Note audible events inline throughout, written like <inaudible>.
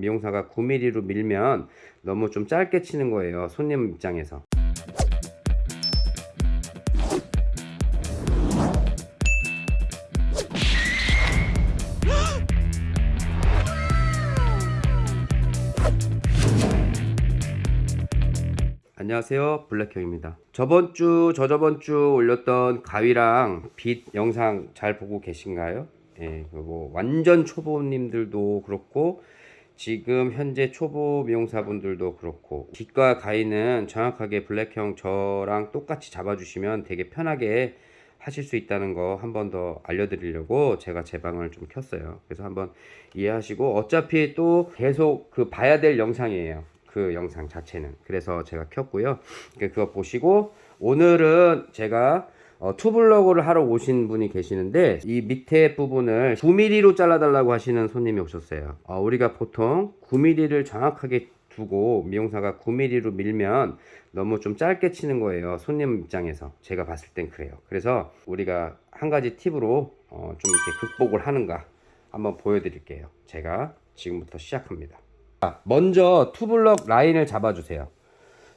미용사가 9mm로 밀면 너무 좀 짧게 치는 거예요 손님 입장에서. 안녕하세요 블랙형입니다. 저번 주 저저번 주 올렸던 가위랑 빛 영상 잘 보고 계신가요? 예, 뭐 완전 초보님들도 그렇고 지금 현재 초보 미용사분들도 그렇고 빛과 가위는 정확하게 블랙형 저랑 똑같이 잡아주시면 되게 편하게 하실 수 있다는 거 한 번 더 알려드리려고 제가 제 방을 좀 켰어요. 그래서 한번 이해하시고 어차피 또 계속 그 봐야 될 영상이에요. 그 영상 자체는. 그래서 제가 켰고요. 그거 보시고 오늘은 제가 어, 투블럭을 하러 오신 분이 계시는데 이 밑에 부분을 9mm로 잘라 달라고 하시는 손님이 오셨어요. 어, 우리가 보통 9mm를 정확하게 두고 미용사가 9mm로 밀면 너무 좀 짧게 치는 거예요 손님 입장에서. 제가 봤을 땐 그래요. 그래서 우리가 한 가지 팁으로 어, 좀 이렇게 극복을 하는가 한번 보여드릴게요. 제가 지금부터 시작합니다. 자, 먼저 투블럭 라인을 잡아주세요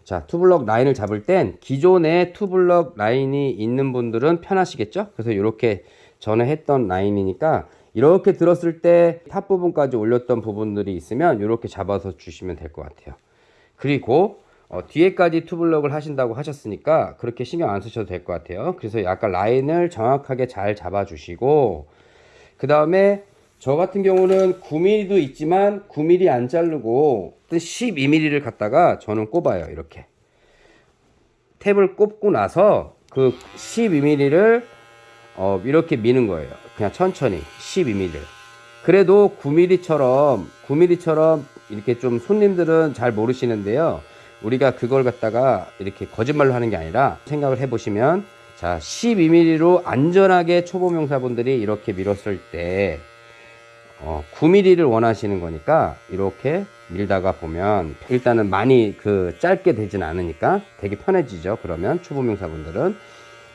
자 two block 라인을 잡을 땐 기존에 two block 라인이 있는 분들은 편하시겠죠? 그래서 이렇게 전에 했던 라인이니까 이렇게 들었을 때 top 부분까지 올렸던 부분들이 있으면 이렇게 잡아서 주시면 될 것 같아요. 그리고 어, 뒤에까지 two block을 하신다고 하셨으니까 그렇게 신경 안 쓰셔도 될 것 같아요. 그래서 약간 라인을 정확하게 잘 잡아 주시고 그 다음에 저 같은 경우는 9mm도 있지만 9mm 안 자르고 12mm를 갖다가 저는 꼽아요 이렇게. 탭을 꼽고 나서 그 12mm를 어, 이렇게 미는 거예요. 그냥 천천히 12mm를. 그래도 9mm처럼 9mm처럼 이렇게 좀 손님들은 잘 모르시는데요. 우리가 그걸 갖다가 이렇게 거짓말로 하는 게 아니라 생각을 해 보시면 자 12mm로 안전하게 초보 명사분들이 이렇게 밀었을 때 어, 9mm를 원하시는 거니까 이렇게 밀다가 보면 일단은 많이 그 짧게 되진 않으니까 되게 편해지죠. 그러면 초보명사분들은.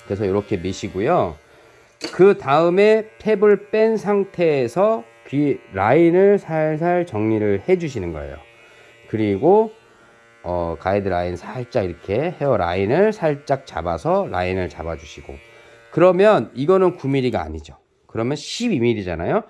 그래서 이렇게 미시고요. 그 다음에 탭을 뺀 상태에서 귀 라인을 살살 정리를 해 주시는 거예요. 그리고 어, 가이드 라인 살짝 이렇게 헤어 라인을 살짝 잡아서 라인을 잡아 주시고. 그러면 이거는 9mm가 아니죠. 그러면 12mm잖아요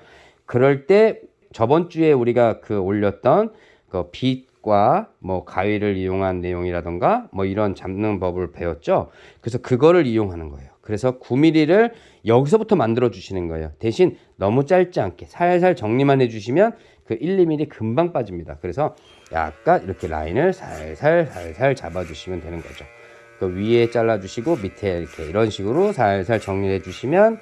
그럴 때 저번 주에 우리가 그 올렸던 그 빛과 뭐 가위를 이용한 내용이라던가 뭐 이런 잡는 법을 배웠죠. 그래서 그거를 이용하는 거예요. 그래서 9mm를 여기서부터 만들어 주시는 거예요. 대신 너무 짧지 않게 살살 정리만 해 주시면 그 1, 2mm 금방 빠집니다. 그래서 약간 이렇게 라인을 살살 살살 잡아 주시면 되는 거죠. 그 위에 잘라 주시고 밑에 이렇게 이런 식으로 살살 정리해 주시면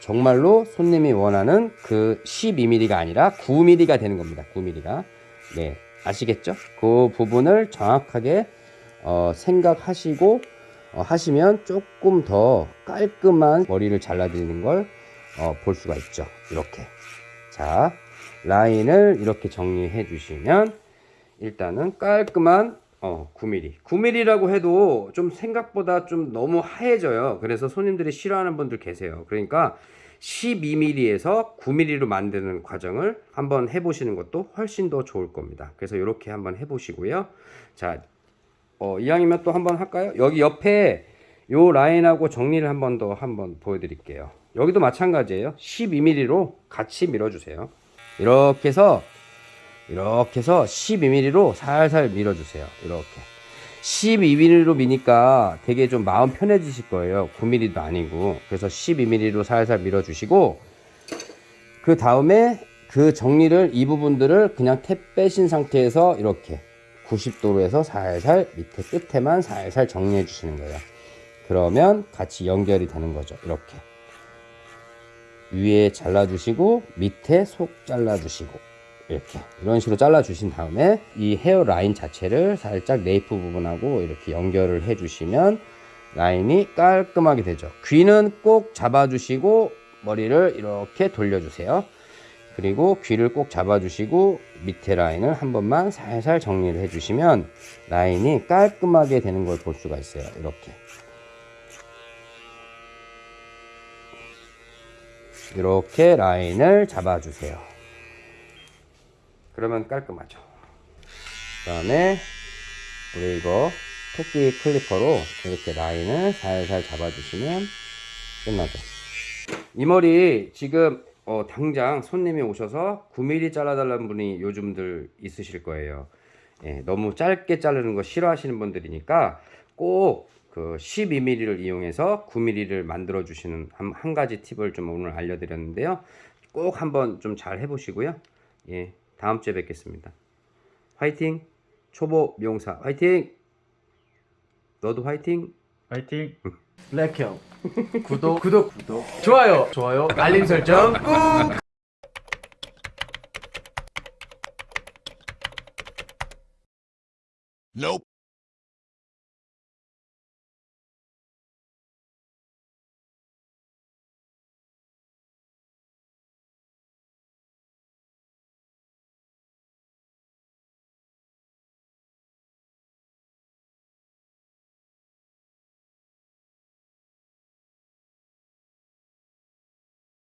정말로 손님이 원하는 그 12mm가 아니라 9mm가 되는 겁니다. 9mm가. 네. 아시겠죠? 그 부분을 정확하게 어, 생각하시고 어, 하시면 조금 더 깔끔한 머리를 잘라드리는 걸 어, 볼 수가 있죠. 이렇게. 자, 라인을 이렇게 정리해 주시면 일단은 깔끔한 어, 9mm. 9mm라고 해도 좀 생각보다 좀 너무 하얘져요. 그래서 손님들이 싫어하는 분들 계세요. 그러니까 12mm에서 9mm로 만드는 과정을 한번 해보시는 것도 훨씬 더 좋을 겁니다. 그래서 이렇게 한번 해보시고요. 자, 어, 이왕이면 또 한번 할까요? 여기 옆에 요 라인하고 정리를 한번 더 한번 보여드릴게요. 여기도 마찬가지예요. 12mm로 같이 밀어주세요. 이렇게 해서 이렇게 해서 12mm로 살살 밀어주세요. 이렇게 12mm로 미니까 되게 좀 마음 편해지실 거예요. 9mm도 아니고 그래서 12mm로 살살 밀어주시고 그 다음에 그 정리를 이 부분들을 그냥 탭 빼신 상태에서 이렇게 90도로 해서 살살 밑에 끝에만 살살 정리해 주시는 거예요. 그러면 같이 연결이 되는 거죠. 이렇게 위에 잘라주시고 밑에 속 잘라주시고 이렇게 이런 식으로 잘라 주신 다음에 이 헤어 라인 자체를 살짝 네이프 부분하고 이렇게 연결을 해 주시면 라인이 깔끔하게 되죠. 귀는 꼭 잡아 주시고 머리를 이렇게 돌려 주세요. 그리고 귀를 꼭 잡아 주시고 밑에 라인을 한 번만 살살 정리를 해 주시면 라인이 깔끔하게 되는 걸 볼 수가 있어요. 이렇게. 이렇게 라인을 잡아 주세요 그러면 깔끔하죠. 그 다음에 우리 이거 토끼 클리퍼로 이렇게 라인을 살살 잡아주시면 끝나죠. 이 머리 지금 어, 당장 손님이 오셔서 9mm 잘라달라는 분이 요즘들 있으실 거예요. 예, 너무 짧게 자르는 거 싫어하시는 분들이니까 꼭 그 12mm를 이용해서 9mm를 만들어 주시는 한, 한 가지 팁을 좀 오늘 알려드렸는데요. 꼭 한번 좀 잘 해보시고요. 예, 다음 주에 뵙겠습니다. 화이팅! 초보 미용사 화이팅! 너도 화이팅! 파이팅. 블랙형 <laughs> <laughs> 구독 <laughs> 구독 구독 좋아요 좋아요 알림 설정 꾹. Nope.